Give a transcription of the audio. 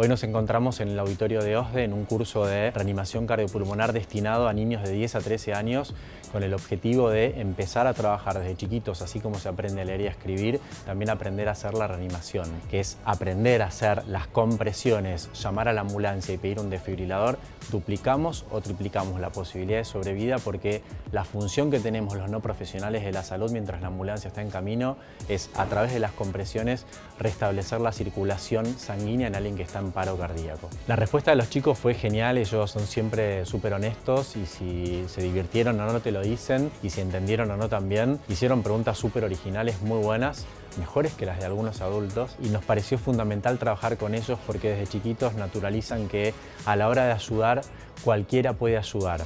Hoy nos encontramos en el auditorio de OSDE en un curso de reanimación cardiopulmonar destinado a niños de 10 a 13 años con el objetivo de empezar a trabajar desde chiquitos, así como se aprende a leer y a escribir, también aprender a hacer la reanimación, que es aprender a hacer las compresiones, llamar a la ambulancia y pedir un desfibrilador, duplicamos o triplicamos la posibilidad de sobrevida porque la función que tenemos los no profesionales de la salud mientras la ambulancia está en camino es a través de las compresiones restablecer la circulación sanguínea en alguien que está en paro cardíaco. La respuesta de los chicos fue genial, ellos son siempre súper honestos y si se divirtieron o no te lo dicen y si entendieron o no también. Hicieron preguntas súper originales, muy buenas, mejores que las de algunos adultos y nos pareció fundamental trabajar con ellos porque desde chiquitos naturalizan que a la hora de ayudar cualquiera puede ayudar.